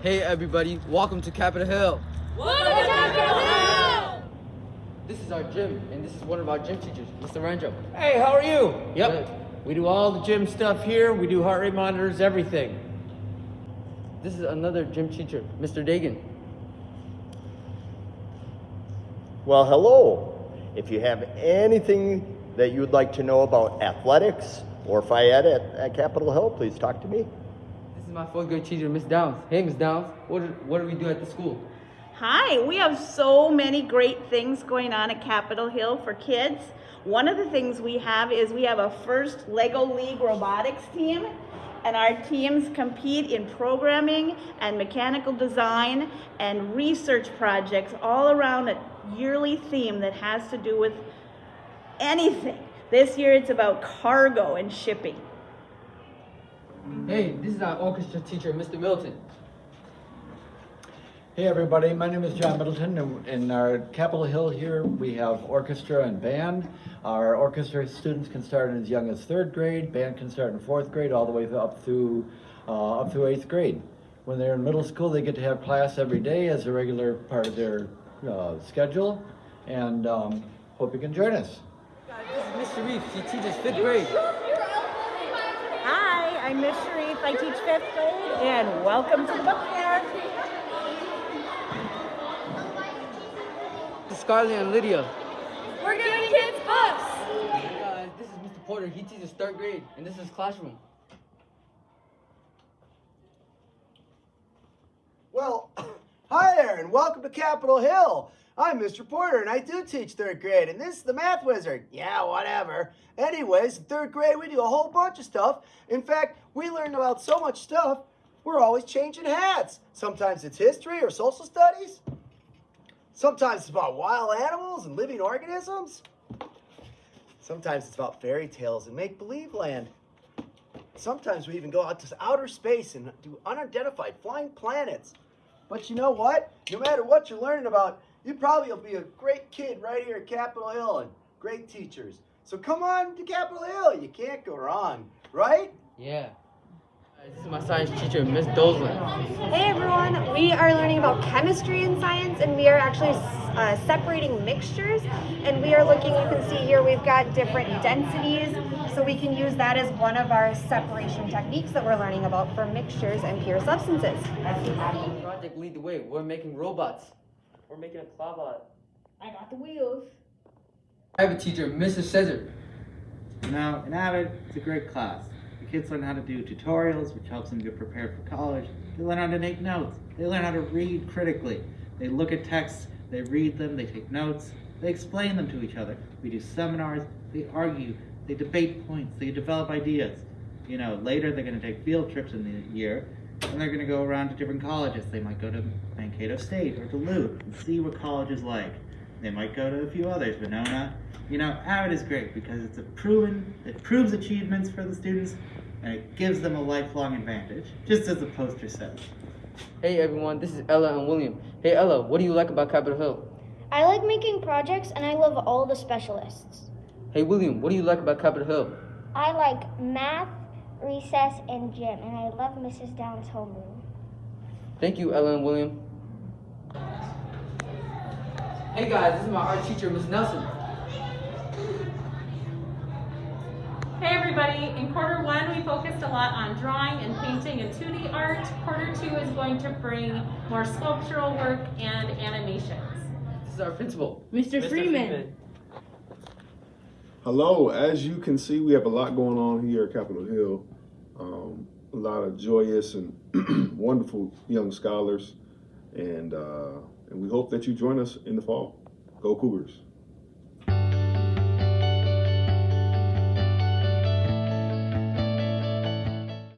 Hey everybody, welcome to Capitol Hill. Welcome to Capitol Hill! This is our gym, and this is one of our gym teachers, Mr. Ranjo. Hey, how are you? Yep. Good. We do all the gym stuff here. We do heart rate monitors, everything. This is another gym teacher, Mr. Dagan. Well, hello. If you have anything that you would like to know about athletics or FIAD at, at Capitol Hill, please talk to me. Is my fourth grade teacher, Miss Downs. Hey, Miss Downs, what what do we do at the school? Hi, we have so many great things going on at Capitol Hill for kids. One of the things we have is we have a first Lego League robotics team, and our teams compete in programming and mechanical design and research projects all around a yearly theme that has to do with anything. This year it's about cargo and shipping. Hey, this is our orchestra teacher, Mr. Milton. Hey everybody, my name is John Middleton and in our Capitol Hill here we have orchestra and band. Our orchestra students can start as young as third grade, band can start in fourth grade all the way up through uh, up through eighth grade. When they're in middle school they get to have class every day as a regular part of their uh, schedule and um, hope you can join us. This is Miss Sharif, she teaches fifth grade. Hi, I'm Miss Sharif. I teach fifth grade, and welcome to the book fair. This is Scarlett and Lydia. We're giving kids books! Hey guys, this is Mr. Porter, he teaches third grade, and this is his classroom. Well, hi there, and welcome to Capitol Hill. I'm Mr. Porter, and I do teach third grade, and this is the math wizard. Yeah, whatever. Anyways, in third grade, we do a whole bunch of stuff. In fact, we learn about so much stuff, we're always changing hats. Sometimes it's history or social studies. Sometimes it's about wild animals and living organisms. Sometimes it's about fairy tales and make-believe land. Sometimes we even go out to outer space and do unidentified flying planets. But you know what? No matter what you're learning about, you probably will be a great kid right here at Capitol Hill and great teachers. So come on to Capitol Hill. You can't go wrong, right? Yeah. Guys, This is my science teacher, Miss Doslin. Hey everyone, we are learning about chemistry and science and we are actually uh, separating mixtures and we are looking, you can see here we've got different densities so we can use that as one of our separation techniques that we're learning about for mixtures and pure substances. Project Lead the Way, we're making robots. We're making a clawbot. I got the wheels. I have a teacher, Mrs. Cesar. Now, in Avid, it's a great class. Kids learn how to do tutorials, which helps them get prepared for college. They learn how to make notes. They learn how to read critically. They look at texts, they read them, they take notes, they explain them to each other. We do seminars, they argue, they debate points, they develop ideas. You know, later they're going to take field trips in the year, and they're going to go around to different colleges. They might go to Mankato State or Duluth and see what college is like. They might go to a few others, Winona. You know, Avid is great because it's a proven, it proves achievements for the students, and it gives them a lifelong advantage, just as the poster says. Hey everyone, this is Ella and William. Hey Ella, what do you like about Capitol Hill? I like making projects and I love all the specialists. Hey William, what do you like about Capitol Hill? I like math, recess, and gym, and I love Mrs. Downs' homeroom. Thank you, Ella and William. Hey guys, this is my art teacher, Miss Nelson. Hey everybody, in quarter one we focused a lot on drawing and painting and 2D art. Quarter two is going to bring more sculptural work and animations. This is our principal. Mr. Freeman. Hello, as you can see, we have a lot going on here at Capitol Hill. Um, a lot of joyous and wonderful young scholars, and uh, and we hope that you join us in the fall. Go Cougars!